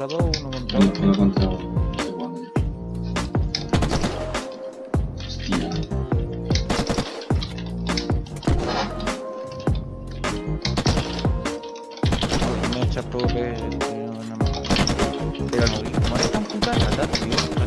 contra dos, uno contra Uno, contra. Hostia. Me echa tío, no me... Pero no, tan puta rata, tío,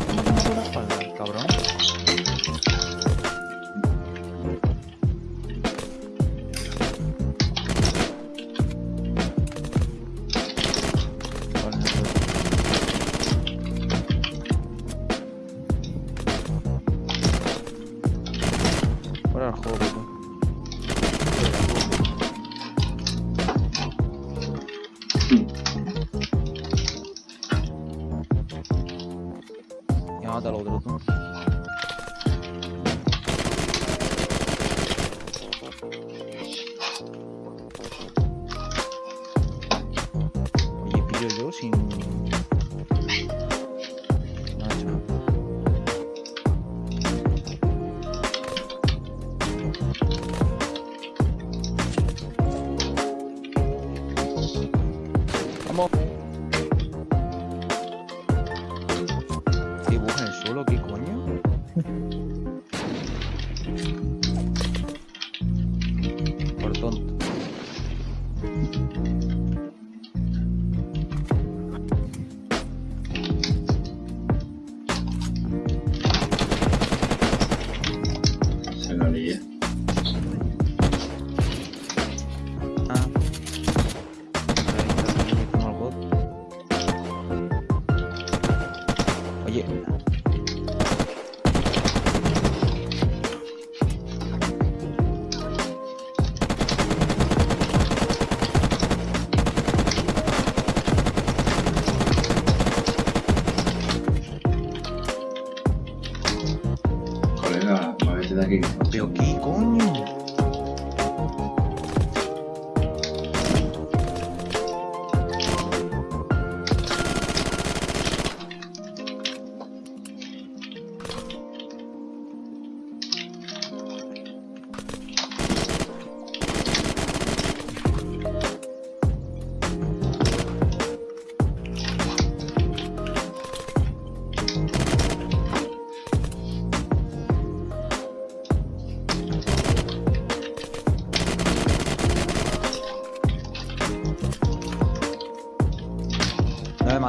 Fuera del juego, tú. Ya mata al otro Vamos. Dibuja el suelo, ¿qué coño? Colega, muévete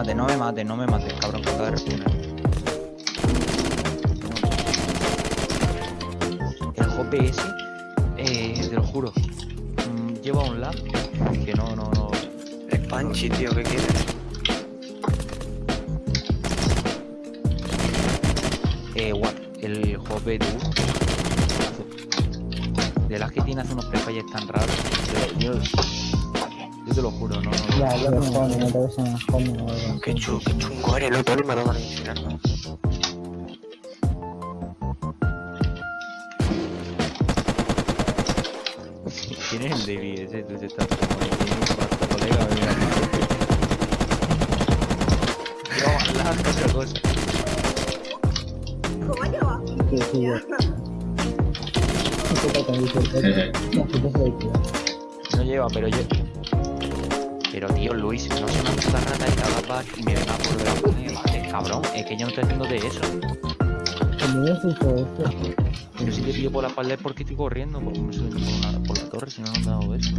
mates, no me mates, no me mates, cabrón, que de responder. El JPS, eh, te lo juro, mm, lleva un lab que no, no, no. Es Panchi, tío, ¿qué quieres? Eh, what, el tú. De las que tiene hace unos prefalles tan raros. Yo, yo, te lo juro, no, no. Ya, yo no juego, no te ves más cómodo. Qué, chu, qué chungo eres, loco, el mano valenciana. ¿Quién es el David ese? Tú te estás como de tiene impacto, colega, mira. Yo, la otra cosa. Sí, sí, yo. ¿Qué te dice el Jeje. No, sí, que se lo dice. No lleva, pero yo. Pero tío, Luis, no soy una puta rata y pack y me venga por ver a poner. Vale, cabrón, es que yo no estoy haciendo de eso. Yo soy todo esto. Pero si te pillo por la espalda es porque estoy corriendo, porque me suben por, una- por la torre, si no, no me han dado eso.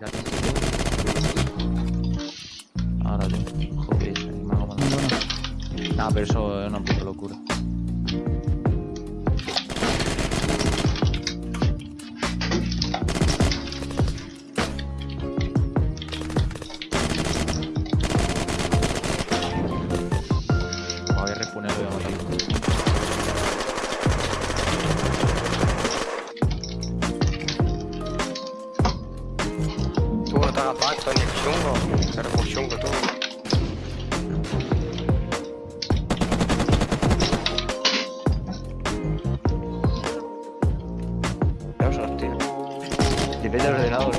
Ya te Ahora tío, joder, me hago mandar. Nah, pero eso es una puta locura. Eres muy chungo tú. Ya os hostia. Depende del ordenador.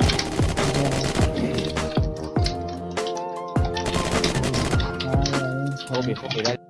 Obvio, era